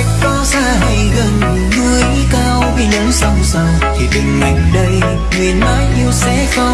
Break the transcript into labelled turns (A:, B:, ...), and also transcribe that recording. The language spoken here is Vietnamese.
A: cách có xa hay gần, núi cao biển lớn sông sâu thì tình mình đây, nguyện mãi yêu sẽ không